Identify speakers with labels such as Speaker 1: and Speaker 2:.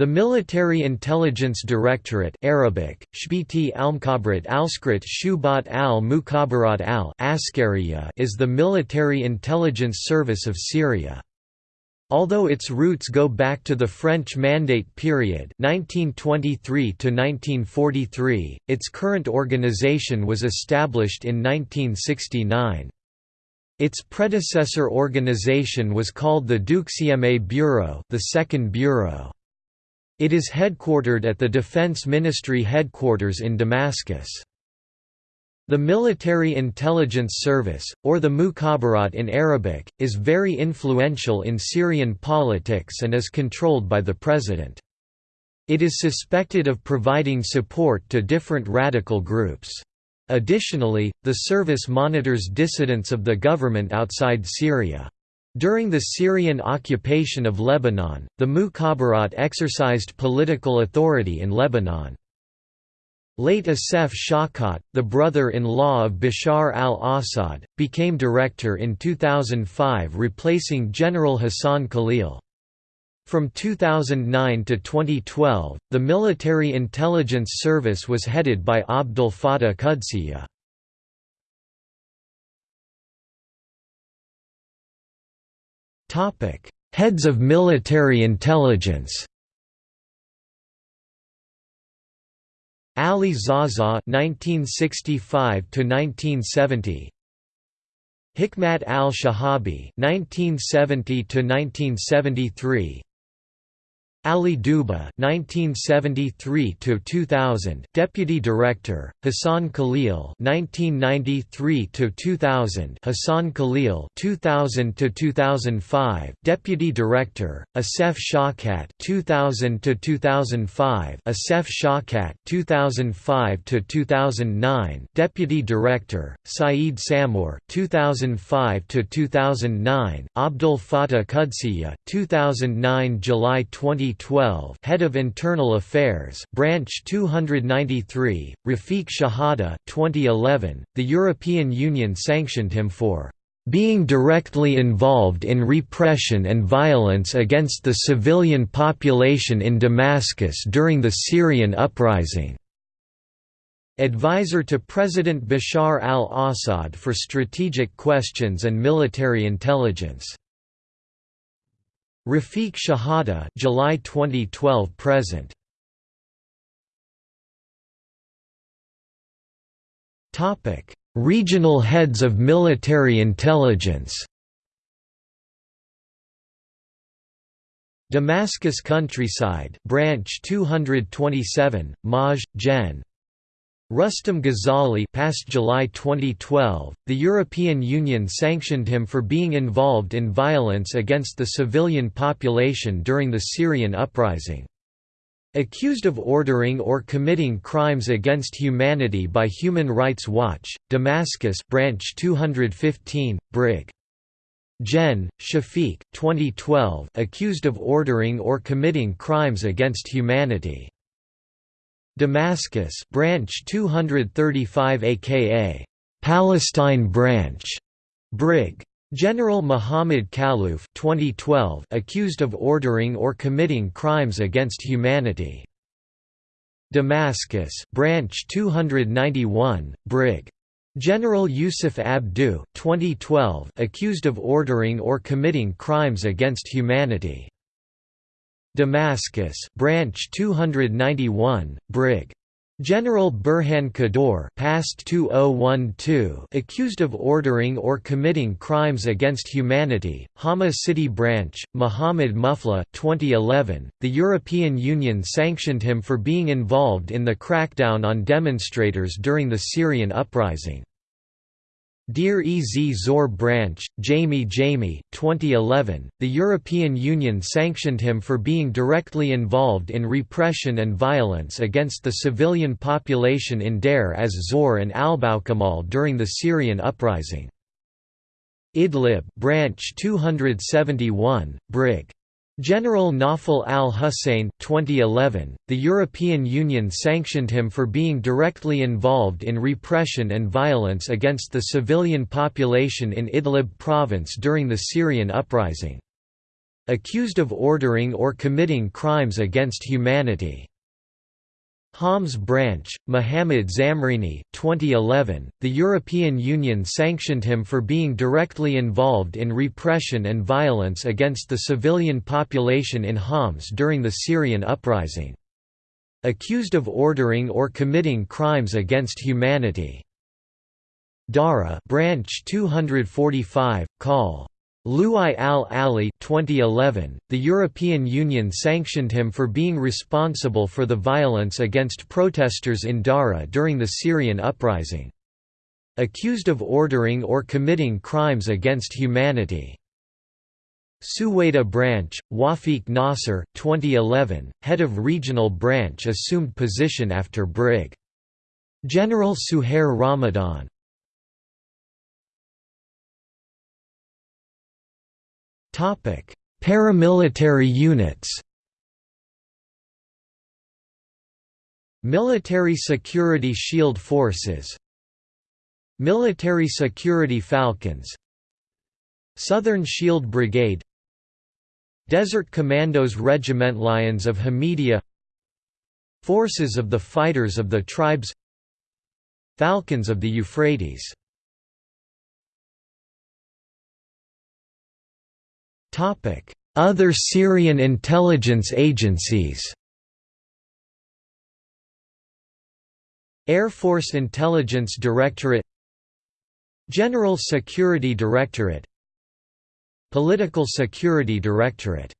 Speaker 1: The Military Intelligence Directorate Arabic, Shbiti Almkhabrat Alskrit Shubat al Mukhabarat al is the military intelligence service of Syria. Although its roots go back to the French Mandate period 1923 its current organization was established in 1969. Its predecessor organization was called the Deuxième Bureau the Second Bureau. It is headquartered at the Defense Ministry headquarters in Damascus. The Military Intelligence Service, or the Mukhabarat in Arabic, is very influential in Syrian politics and is controlled by the president. It is suspected of providing support to different radical groups. Additionally, the service monitors dissidents of the government outside Syria. During the Syrian occupation of Lebanon, the Mukhabarat exercised political authority in Lebanon. Late Asef Shawkat, the brother-in-law of Bashar al-Assad, became director in 2005 replacing General Hassan Khalil. From 2009 to 2012, the Military Intelligence Service was headed by Abdel Fattah Qudsiya. Topic: Heads of military intelligence. Ali Zaza (1965–1970), Hikmat al-Shahabi (1970–1973), Ali Duba (1973–2000), Deputy Director; Hassan Khalil (1993–2000), Hassan Khalil (2000–2005), Deputy Director; Asef Shawkat (2000–2005), Asef Shawkat (2005–2009), Deputy Director; Saeed Samour (2005–2009), Abdul Fattah Qudsiya (2009 July 20 2012 Head of Internal Affairs Branch 293, Rafiq Shahada 2011, the European Union sanctioned him for being directly involved in repression and violence against the civilian population in Damascus during the Syrian uprising. Advisor to President Bashar al-Assad for strategic questions and military intelligence Rafiq Shahada July 2012 present. Topic. Regional heads of military intelligence Damascus countryside branch 227 Maj Gen Rustam Ghazali past July 2012, the European Union sanctioned him for being involved in violence against the civilian population during the Syrian uprising. Accused of ordering or committing crimes against humanity by Human Rights Watch, Damascus branch 215, Brig. Gen. Shafiq, 2012 accused of ordering or committing crimes against humanity. Damascus branch 235 aka Palestine branch Brig. General Muhammad Khaluf 2012 accused of ordering or committing crimes against humanity. Damascus branch 291 Brig. General Yusuf Abdu 2012 accused of ordering or committing crimes against humanity Damascus branch 291 Brig. General Burhan Kador past 2012 accused of ordering or committing crimes against humanity Hama City branch Muhammad Mufla 2011 the European Union sanctioned him for being involved in the crackdown on demonstrators during the Syrian uprising Deir ez Zor branch, Jamie Jamie 2011, the European Union sanctioned him for being directly involved in repression and violence against the civilian population in Deir as Zor and Albukamal during the Syrian uprising. Idlib branch 271, Brig. General Nawfal al-Hussein 2011, the European Union sanctioned him for being directly involved in repression and violence against the civilian population in Idlib province during the Syrian uprising. Accused of ordering or committing crimes against humanity Homs branch, Mohammad Zamrini 2011, the European Union sanctioned him for being directly involved in repression and violence against the civilian population in Homs during the Syrian uprising. Accused of ordering or committing crimes against humanity. Dara branch 245, call. Luai al-Ali 2011, the European Union sanctioned him for being responsible for the violence against protesters in Dara during the Syrian uprising. Accused of ordering or committing crimes against humanity. Suwaida Branch, Wafiq Nasser 2011, head of regional branch assumed position after Brig. General Suhair Ramadan Paramilitary units. Military Security Shield Forces Military Security Falcons Southern Shield Brigade Desert Commandos Regiment Lions of Hamidia Forces of the Fighters of the Tribes Falcons of the Euphrates Other Syrian intelligence agencies Air Force Intelligence Directorate General Security Directorate Political Security Directorate